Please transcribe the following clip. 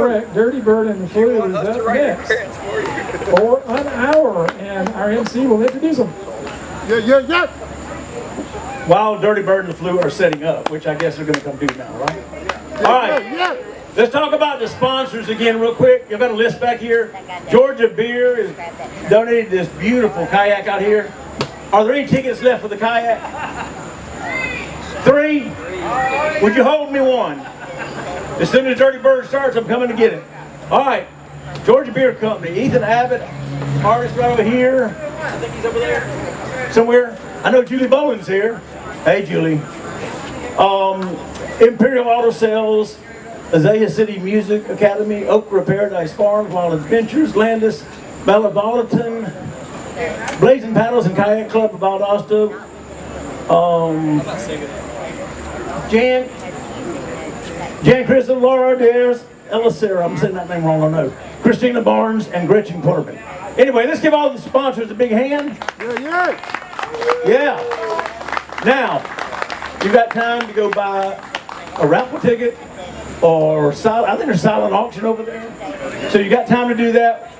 correct. Dirty Bird and the Flu is up next for an hour, and our MC will introduce them. Yeah, yeah, yeah. While Dirty Bird and the Flu are setting up, which I guess they're gonna come do now, right? All right. Yeah, yeah. Let's talk about the sponsors again real quick. You've got a list back here. Georgia Beer is donated this beautiful kayak out here. Are there any tickets left for the kayak? Three? Would you hold me one? As soon as Dirty Bird starts, I'm coming to get it. All right. Georgia Beer Company. Ethan Abbott, artist right over here. I think he's over there somewhere. I know Julie Bowen's here. Hey, Julie. Um, Imperial Auto Sales, Azalea City Music Academy, Okra Paradise Farms, Wild Adventures, Landis, Malabolliton, Blazing Paddles and Kayak Club of Valdosta, um, Jan, Jan Crystal, Laura Dares, Ella Sarah, I'm saying that name wrong, I know, Christina Barnes, and Gretchen Corbin. Anyway, let's give all the sponsors a big hand. Yeah, yeah. Yeah. Now, you got time to go buy a raffle ticket or silent, I think there's silent auction over there. So you got time to do that.